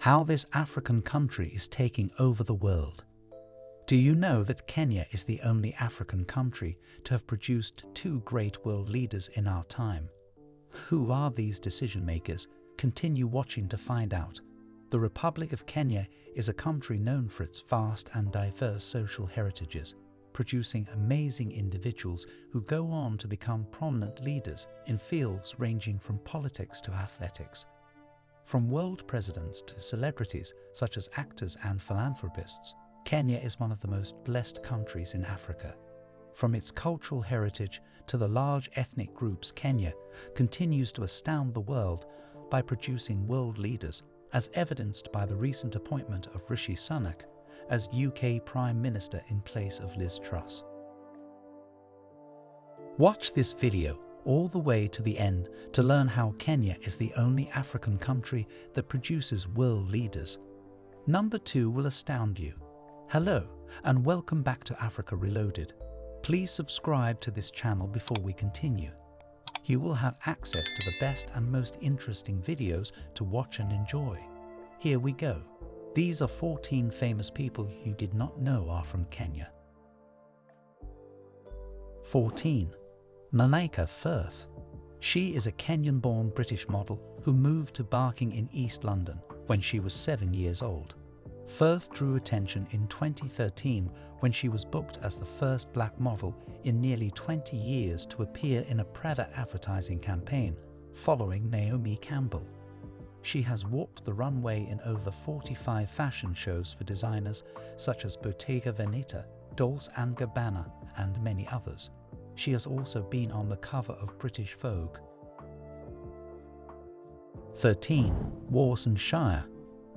how this African country is taking over the world. Do you know that Kenya is the only African country to have produced two great world leaders in our time? Who are these decision makers? Continue watching to find out. The Republic of Kenya is a country known for its vast and diverse social heritages, producing amazing individuals who go on to become prominent leaders in fields ranging from politics to athletics. From world presidents to celebrities such as actors and philanthropists, Kenya is one of the most blessed countries in Africa. From its cultural heritage to the large ethnic groups, Kenya continues to astound the world by producing world leaders, as evidenced by the recent appointment of Rishi Sunak as UK Prime Minister in place of Liz Truss. Watch this video all the way to the end to learn how Kenya is the only African country that produces world leaders. Number two will astound you. Hello and welcome back to Africa Reloaded. Please subscribe to this channel before we continue. You will have access to the best and most interesting videos to watch and enjoy. Here we go. These are 14 famous people you did not know are from Kenya. 14. Malaika Firth. She is a Kenyan-born British model who moved to Barking in East London when she was seven years old. Firth drew attention in 2013 when she was booked as the first black model in nearly 20 years to appear in a Prada advertising campaign, following Naomi Campbell. She has walked the runway in over 45 fashion shows for designers such as Bottega Veneta, Dolce & Gabbana and many others. She has also been on the cover of British Vogue. 13. Warsan Shire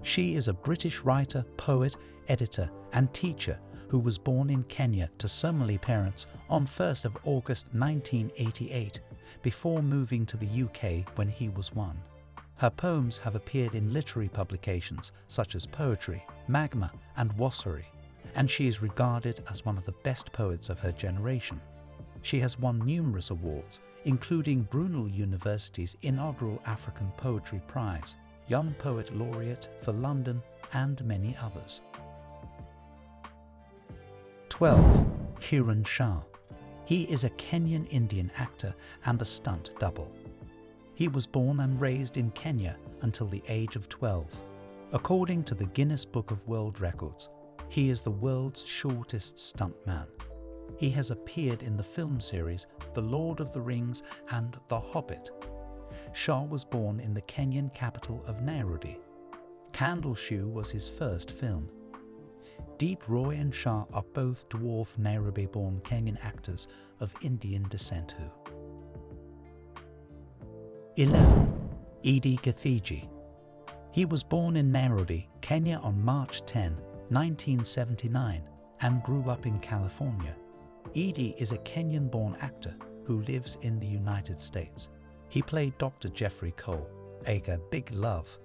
she is a British writer, poet, editor and teacher who was born in Kenya to Somali parents on 1st of August 1988 before moving to the UK when he was one. Her poems have appeared in literary publications such as Poetry, Magma and Wasafiri, and she is regarded as one of the best poets of her generation. She has won numerous awards, including Brunel University's inaugural African Poetry Prize, Young Poet Laureate for London and many others. 12. Kiran Shah. He is a Kenyan Indian actor and a stunt double. He was born and raised in Kenya until the age of 12. According to the Guinness Book of World Records, he is the world's shortest stuntman. He has appeared in the film series The Lord of the Rings and The Hobbit Shah was born in the Kenyan capital of Nairobi. Candle Shoe was his first film. Deep Roy and Shah are both dwarf Nairobi-born Kenyan actors of Indian descent who. 11. Edie Gathegi. He was born in Nairobi, Kenya on March 10, 1979 and grew up in California. Edie is a Kenyan-born actor who lives in the United States. He played Dr. Jeffrey Cole, aka Big Love,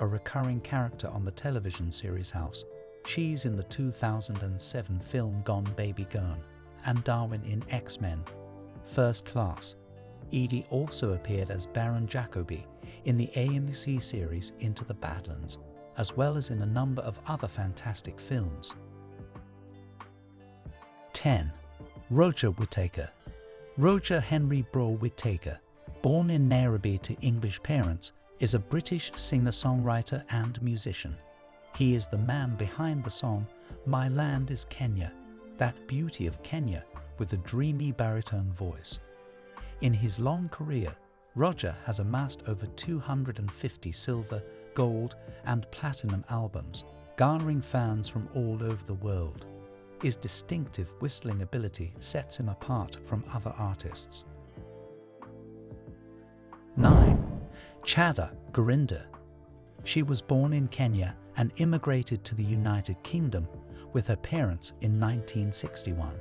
a recurring character on the television series House. She's in the 2007 film Gone Baby Gone, and Darwin in X-Men. First Class. Edie also appeared as Baron Jacoby in the AMC series Into the Badlands, as well as in a number of other fantastic films. 10. Roger Whittaker Roger Henry Brough Whittaker born in Nairobi to English parents, is a British singer-songwriter and musician. He is the man behind the song My Land is Kenya, that beauty of Kenya with a dreamy baritone voice. In his long career, Roger has amassed over 250 silver, gold and platinum albums, garnering fans from all over the world. His distinctive whistling ability sets him apart from other artists. 9. Chadha Gurinder. She was born in Kenya and immigrated to the United Kingdom with her parents in 1961.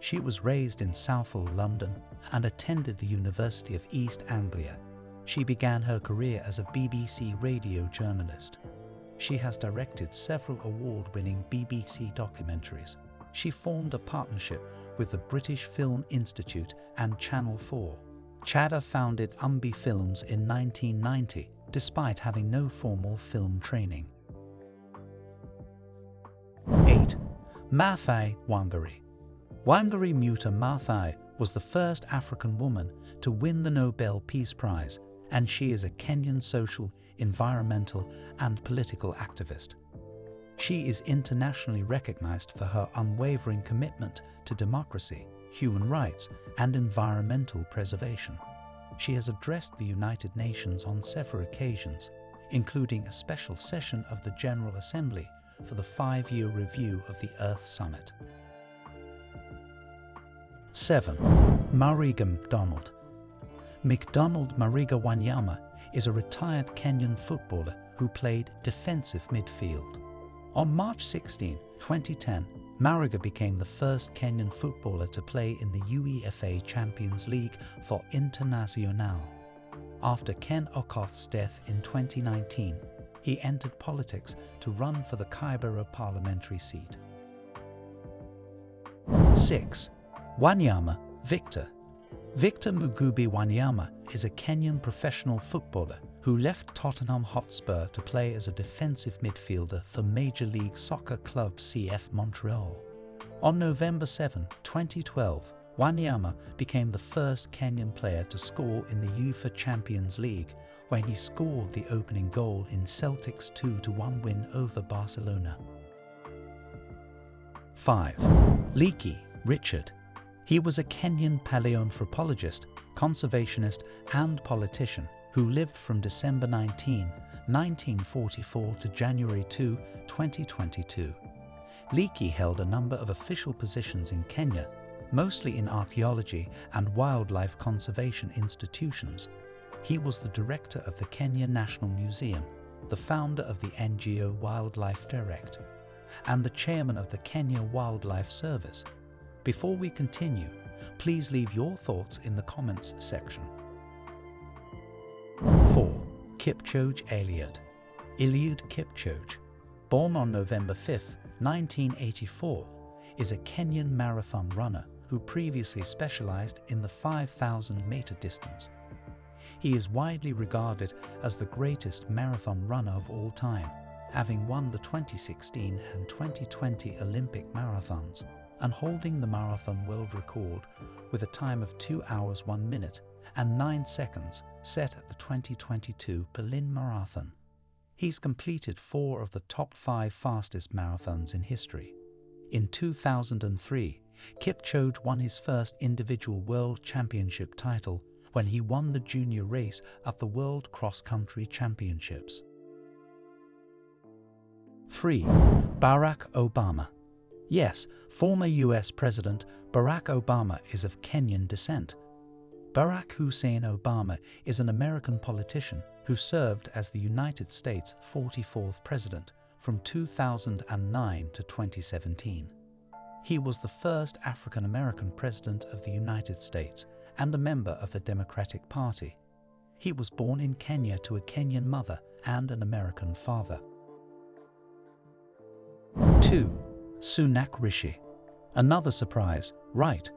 She was raised in Southall, London and attended the University of East Anglia. She began her career as a BBC radio journalist. She has directed several award-winning BBC documentaries she formed a partnership with the British Film Institute and Channel 4. Chadha founded Umbi Films in 1990, despite having no formal film training. 8. Maathai Wangari Wangari Muta Maathai was the first African woman to win the Nobel Peace Prize, and she is a Kenyan social, environmental, and political activist. She is internationally recognized for her unwavering commitment to democracy, human rights, and environmental preservation. She has addressed the United Nations on several occasions, including a special session of the General Assembly for the five-year review of the Earth Summit. 7. Mariga McDonald McDonald Mariga Wanyama is a retired Kenyan footballer who played defensive midfield. On March 16, 2010, Mariga became the first Kenyan footballer to play in the UEFA Champions League for Internazionale. After Ken Okoth's death in 2019, he entered politics to run for the Kibera parliamentary seat. 6. Wanyama Victor Victor Mugubi Wanyama is a Kenyan professional footballer who left Tottenham Hotspur to play as a defensive midfielder for Major League Soccer club CF Montreal. On November 7, 2012, Wanyama became the first Kenyan player to score in the UEFA Champions League when he scored the opening goal in Celtic's 2-1 win over Barcelona. 5. Leakey, Richard. He was a Kenyan paleoanthropologist, conservationist and politician who lived from December 19, 1944 to January 2, 2022. Leakey held a number of official positions in Kenya, mostly in archaeology and wildlife conservation institutions. He was the director of the Kenya National Museum, the founder of the NGO Wildlife Direct, and the chairman of the Kenya Wildlife Service. Before we continue, please leave your thoughts in the comments section. 4. Kipchoge Eliud Eliud Kipchoge, born on November 5, 1984, is a Kenyan marathon runner who previously specialized in the 5,000 meter distance. He is widely regarded as the greatest marathon runner of all time, having won the 2016 and 2020 Olympic marathons and holding the marathon world record with a time of 2 hours 1 minute and 9 seconds set at the 2022 Berlin Marathon. He's completed four of the top five fastest marathons in history. In 2003, Kipchoge won his first individual world championship title when he won the junior race at the World Cross Country Championships. 3. Barack Obama Yes, former US President Barack Obama is of Kenyan descent. Barack Hussein Obama is an American politician who served as the United States 44th President from 2009 to 2017. He was the first African American President of the United States and a member of the Democratic Party. He was born in Kenya to a Kenyan mother and an American father. 2. Sunak Rishi. Another surprise, right,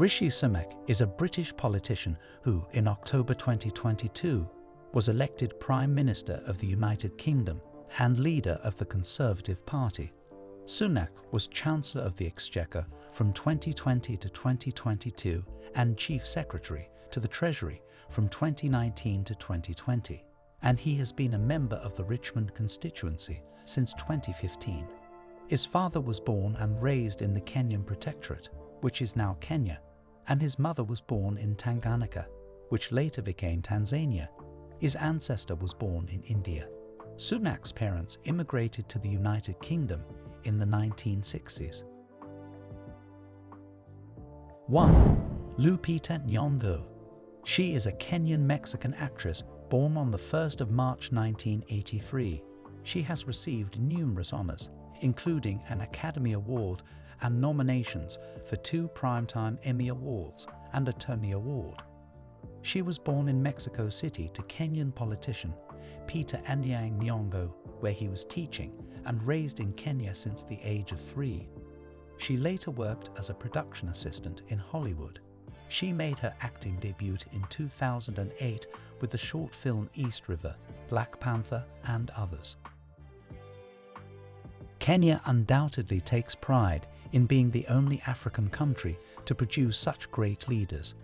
Rishi Sunak is a British politician who, in October 2022, was elected Prime Minister of the United Kingdom and leader of the Conservative Party. Sunak was Chancellor of the Exchequer from 2020 to 2022 and Chief Secretary to the Treasury from 2019 to 2020, and he has been a member of the Richmond constituency since 2015. His father was born and raised in the Kenyan Protectorate, which is now Kenya, and his mother was born in Tanganyika, which later became Tanzania. His ancestor was born in India. Sunak's parents immigrated to the United Kingdom in the 1960s. 1. Lupita Nyong'o. She is a Kenyan-Mexican actress born on the 1st of March 1983. She has received numerous honors, including an Academy Award and nominations for two Primetime Emmy Awards and a Tony Award. She was born in Mexico City to Kenyan politician Peter Anyang Nyong'o, where he was teaching, and raised in Kenya since the age of three. She later worked as a production assistant in Hollywood. She made her acting debut in 2008 with the short film East River, Black Panther, and others. Kenya undoubtedly takes pride in being the only African country to produce such great leaders.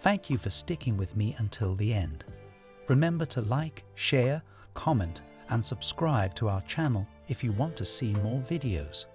Thank you for sticking with me until the end. Remember to like, share, comment and subscribe to our channel if you want to see more videos.